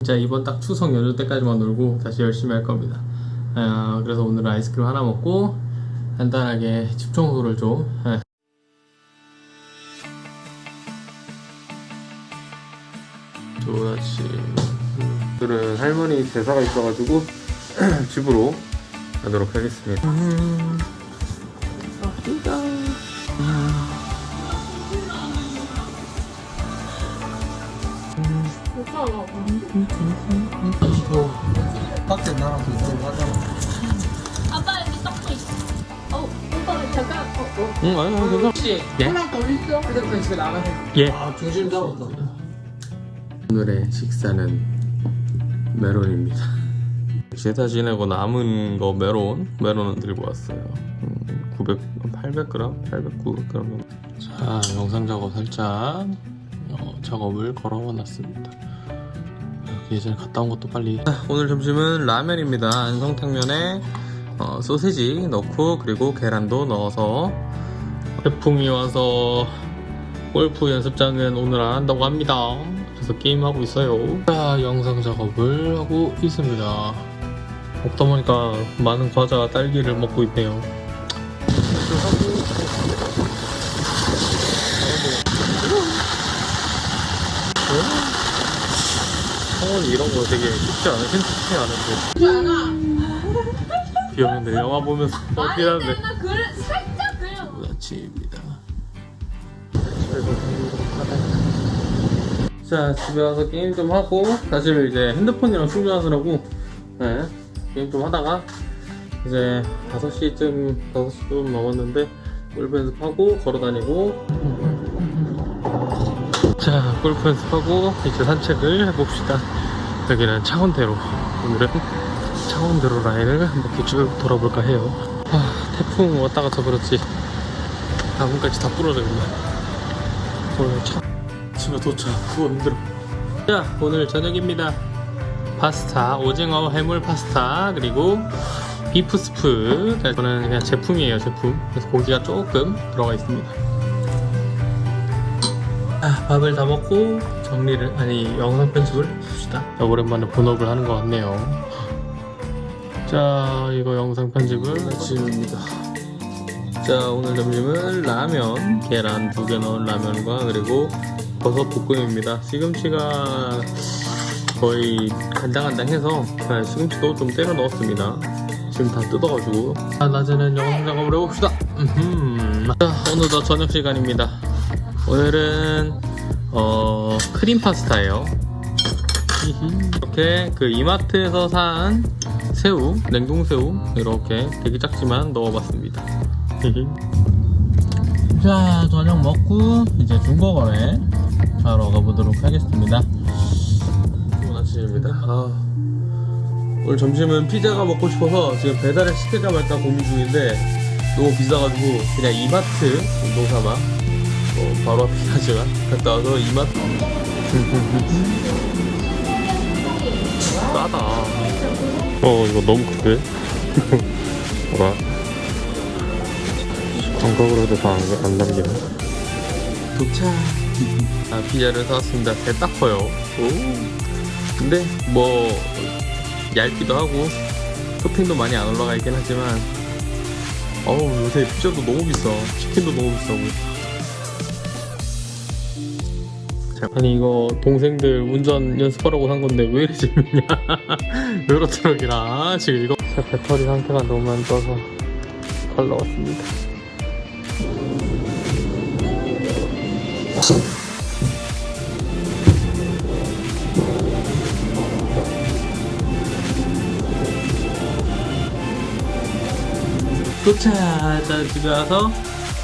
진짜 이번 딱 추석 연휴 때까지만 놀고 다시 열심히 할 겁니다. 아, 그래서 오늘 아이스크림 하나 먹고 간단하게 집 청소를 좀. 예. 좋은 아침. 오늘은 할머니 제사가 있어가지고 집으로 가도록 하겠습니다. 밖에 나랑 비슷하게 하잖아. 아빠 여기 떡도 있어. 어, 오빠 잠깐. 어, 어. 응, 아니, 아니, 괜찮아. 혹시 예? 하나 더 있어? 그래서 집에 나가세요. 예. 아, 중심 잡았다. 오늘의 식사는 메론입니다. 제사 지내고 남은 거 메론, 메론은 들고 왔어요. 음, 900, 800g, 800, 900g 정도. 자, 영상 작업 살짝 어, 작업을 걸어놨습니다. 그 예전에 갔다 온 것도 빨리. 자, 오늘 점심은 라면입니다. 안성탕면에 어, 소세지 넣고 그리고 계란도 넣어서 태풍이 와서 골프 연습장은 오늘 안 한다고 합니다. 그래서 게임하고 있어요. 자, 영상 작업을 하고 있습니다. 먹다 보니까 많은 과자 딸기를 먹고 있네요. 성원이 이런 거 되게 쉽지 않은 흔치 않은데. 비 오는데 영화 보면서 어떻게 하는데. 아침입니다. 자 집에 와서 게임 좀 하고 사실 이제 핸드폰이랑 충전하느라고 네, 게임 좀 하다가 이제 5시쯤 5시 좀 넘었는데 골프 연습하고 걸어다니고 자 골프 연습하고 이제 산책을 해봅시다. 여기는 창원대로. 오늘은 창원대로 라인을 한 바퀴 쭉 돌아볼까 해요. 아, 태풍 왔다 갔다 그렇지. 나뭇가지 다 부러졌네 오늘 차 집에 도착. 너무 힘들어. 자 오늘 저녁입니다. 파스타 오징어 해물 파스타 그리고 비프 스프. 자, 이거는 그냥 제품이에요 제품. 그래서 고기가 조금 들어가 있습니다 아, 밥을 다 먹고 정리를 아니 영상 편집을 해봅시다. 자, 오랜만에 본업을 하는 것 같네요. 자 이거 영상 편집을 아침입니다. 자 오늘 점심은 라면 계란 두 개 넣은 라면과 그리고 버섯 볶음입니다. 시금치가 거의 간당간당해서 아, 시금치도 좀 때려 넣었습니다. 지금 다 뜯어가지고. 아, 낮에는 영상 작업을 해봅시다. 음흠. 자 오늘도 저녁 시간입니다 오늘은 어 크림 파스타예요. 이렇게 그 이마트에서 산 새우 냉동 새우 이렇게 되게 작지만 넣어봤습니다. 자 저녁 먹고 이제 중고거래 하러 가보도록 하겠습니다 좋은 아침입니다 아, 오늘 점심은 피자가 먹고 싶어서 지금 배달을 시킬까 말까 고민 중인데 너무 비싸가지고 그냥 이마트 운동삼아 어, 바로 앞이긴 하지만 갔다 와서 이마트 싸다. 어 이거 너무 크게 뭐라 광각으로 해도 다안 안 남기네. 도착. 아 피자를 사왔습니다. 배딱 커요. 오. 근데 뭐 얇기도 하고 토핑도 많이 안 올라가 있긴 하지만 어우 요새 피자도 너무 비싸. 치킨도 너무 비싸고 자, 아니 이거 동생들 운전 연습하라고 산 건데 왜 이리 재밌냐? 유로트럭이라 지금 이거. 자, 배터리 상태가 너무 안 좋아서 잘 나왔습니다. 도착! 자, 집에 와서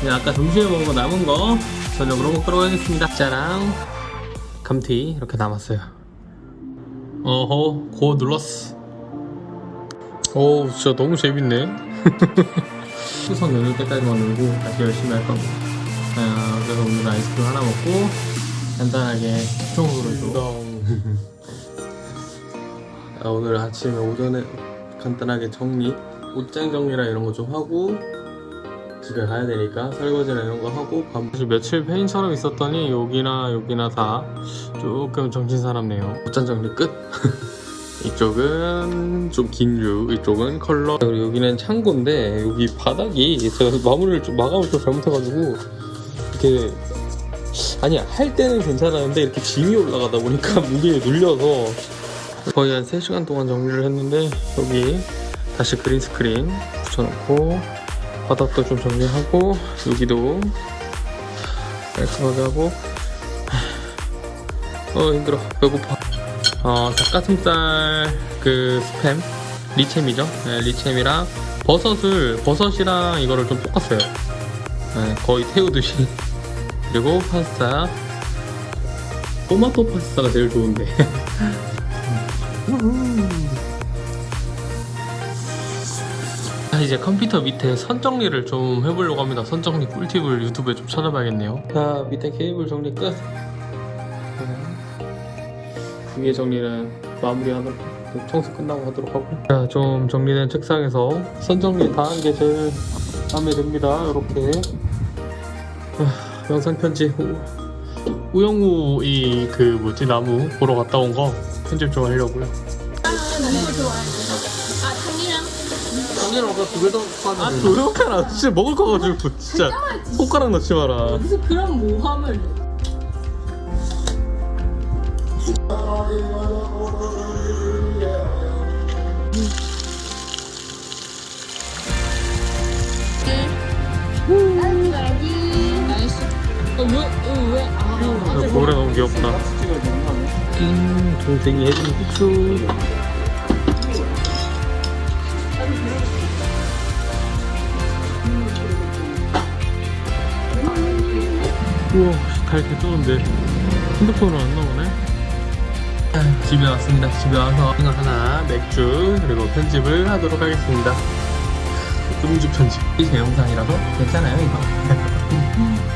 아까 점심에 먹은 거 남은 거 저녁으로 먹도록 하겠습니다. 짜랑 감튀 이렇게 남았어요. 어허, 고 눌렀어. 오, 진짜 너무 재밌네. 추석 연휴 때까지만 놀고 다시 열심히 할 겁니다. 아, 그래서 오늘 아이스크림 하나 먹고 간단하게 좀. 아, 오늘 아침에 오전에 간단하게 정리 옷장 정리랑 이런 거 좀 하고 집에 가야 되니까 설거지나 이런 거 하고 밥 사실 며칠 페인처럼 있었더니 여기나 여기나 다 조금 정신 사납네요. 옷장 정리 끝. 이쪽은 좀 긴 류, 이쪽은 컬러. 그리고 여기는 창고인데 여기 바닥이 제가 마무리를 좀 마감을 좀 잘못해가지고 이렇게 아니 할 때는 괜찮았는데 이렇게 짐이 올라가다 보니까 무게에 눌려서 거의 한 3시간 동안 정리를 했는데 여기 다시 green screen 붙여놓고 바닥도 좀 정리하고 여기도 깔끔하게 하고. 어 힘들어. 배고파. 어 닭가슴살 그 스팸. 리챔이죠? 네, 리챔이랑 버섯을 버섯이랑 이거를 좀 볶았어요. 네, 거의 태우듯이. 그리고 파스타. 토마토 파스타가 제일 좋은데 이제 컴퓨터 밑에 선 정리를 좀 해보려고 합니다. 선 정리 꿀팁을 유튜브에 좀 찾아봐야겠네요. 자, 밑에 케이블 정리 끝. 네. 위에 정리는 마무리하도록 청소 끝나고 하도록 하고. 자, 좀 정리된 책상에서 선 정리 다 한 게 제일 마음에 듭니다. 이렇게 아, 영상 편지 우, 우영우 이 그 뭐지 나무 보러 갔다 온 거 편집 좀 하려고요. 너무 좋아해. 아, 당이랑 당연히 아까 두개더 아 파는 조용해라 진짜 먹을 거 가지고 진짜 손가락 넣지 마라. 무슨 그런 모함을. 아, 고래 너무 귀엽다. 아니야? 음 동생이 해준 후추 우와 달개 뜨는데. 핸드폰으로 안 나오네. 아, 집에 왔습니다. 집에 와서 이거 하나 맥주 그리고 편집을 하도록 하겠습니다. 음주 편집. 제 영상이라서 괜찮아요 이거